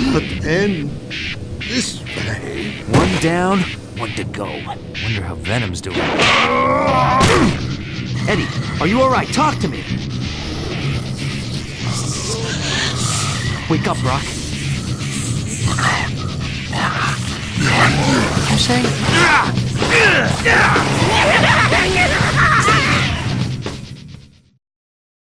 not end this way. One down, one to go. Wonder how Venom's doing. Eddie, are you alright? Talk to me! Wake up, Brock. You saying?